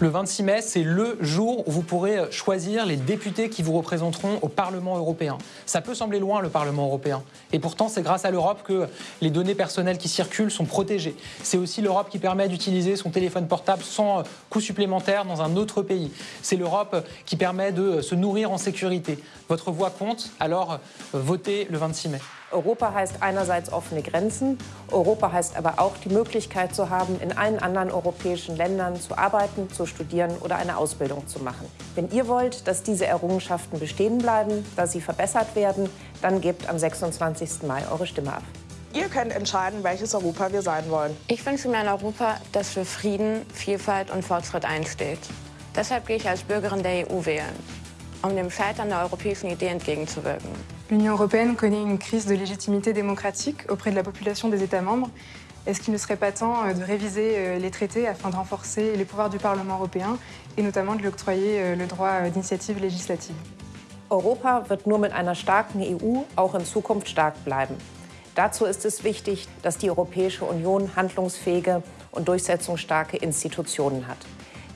Le 26 mai, c'est le jour où vous pourrez choisir les députés qui vous représenteront au Parlement européen. Ça peut sembler loin, le Parlement européen. Et pourtant, c'est grâce à l'Europe que les données personnelles qui circulent sont protégées. C'est aussi l'Europe qui permet d'utiliser son téléphone portable sans coût supplémentaire dans un autre pays. C'est l'Europe qui permet de se nourrir en sécurité. Votre voix compte, alors votez le 26 mai. Europa heißt einerseits offene Grenzen, Europa heißt aber auch die Möglichkeit zu haben, in allen anderen europäischen Ländern zu arbeiten, zu studieren oder eine Ausbildung zu machen. Wenn ihr wollt, dass diese Errungenschaften bestehen bleiben, dass sie verbessert werden, dann gebt am 26. Mai eure Stimme ab. Ihr könnt entscheiden, welches Europa wir sein wollen. Ich wünsche mir ein Europa, das für Frieden, Vielfalt und Fortschritt einsteht. Deshalb gehe ich als Bürgerin der EU wählen, um dem Scheitern der europäischen Idee entgegenzuwirken. L'Union européenne connaît une crise de légitimité démocratique auprès de la population des États membres. Est-ce qu'il ne serait pas temps euh, de réviser euh, les traités afin de renforcer les pouvoirs du Parlement européen et notamment de lui octroyer euh, le droit d'initiative législative Europa wird nur mit einer starken EU auch in Zukunft stark bleiben. Dazu ist es wichtig, dass die Europäische Union handlungsfähige und durchsetzungsstarke Institutionen hat.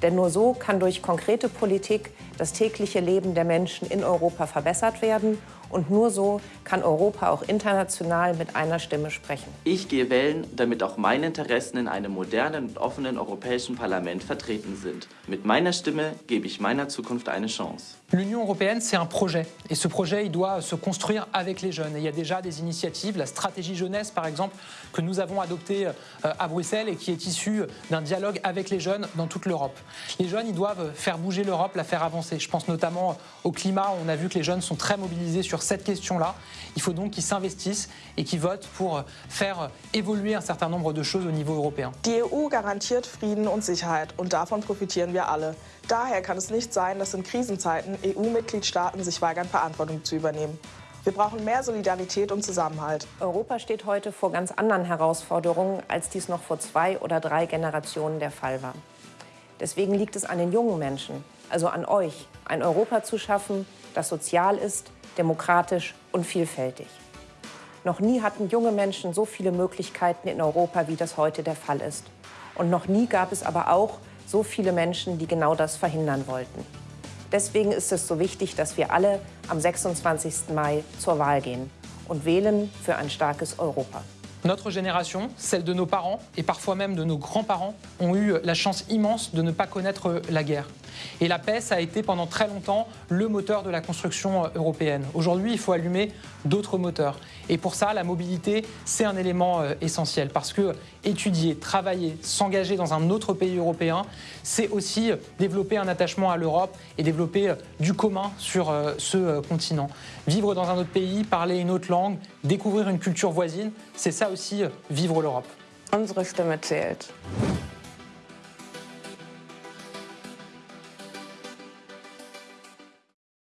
Denn nur so kann durch konkrete Politik das tägliche Leben der Menschen in Europa verbessert werden und nur so kann Europa auch international mit einer Stimme sprechen. Ich gehe wählen, damit auch meine Interessen in einem modernen und offenen europäischen Parlament vertreten sind. Mit meiner Stimme gebe ich meiner Zukunft eine Chance. L'Union européenne, c'est un projet. Et ce projet, il doit se construire avec les jeunes. Et il y a déjà des initiatives, la stratégie jeunesse, par exemple, que nous avons adoptée euh, à Bruxelles et qui est issue d'un dialogue avec les jeunes dans toute l'Europe. Les jeunes, ils doivent faire bouger l'Europe, la faire avancer. Je pense notamment au climat. On a vu que les jeunes sont très mobilisés sur cette question-là. Il faut donc qu'ils s'investissent et qu'ils votent pour faire évoluer un certain nombre de choses au niveau européen. Die EU garantiert Frieden und Sicherheit und davon profitieren wir alle. Daher kann es nicht sein, dass in Krisenzeiten EU-Mitgliedstaaten sich weigern, Verantwortung zu übernehmen. Wir brauchen mehr Solidarität und Zusammenhalt. Europa steht heute vor ganz anderen Herausforderungen, als dies noch vor zwei oder drei Generationen der Fall war. Deswegen liegt es an den jungen Menschen, also an euch, ein Europa zu schaffen, das sozial ist, demokratisch und vielfältig. Noch nie hatten junge Menschen so viele Möglichkeiten in Europa, wie das heute der Fall ist. Und noch nie gab es aber auch so viele Menschen, die genau das verhindern wollten. Deswegen ist es so wichtig, dass wir alle am 26. Mai zur Wahl gehen und wählen für ein starkes Europa. Notre génération, celle de nos parents et parfois même de nos grands-parents, ont eu la chance immense de ne pas connaître la guerre. Et la paix, a été pendant très longtemps le moteur de la construction européenne. Aujourd'hui, il faut allumer d'autres moteurs. Et pour ça, la mobilité, c'est un élément euh, essentiel parce que étudier, travailler, s'engager dans un autre pays européen, c'est aussi développer un attachement à l'Europe et développer euh, du commun sur euh, ce continent. Vivre dans un autre pays, parler une autre langue, découvrir une culture voisine, c'est ça aussi vivre l'Europe. Stimme zählt.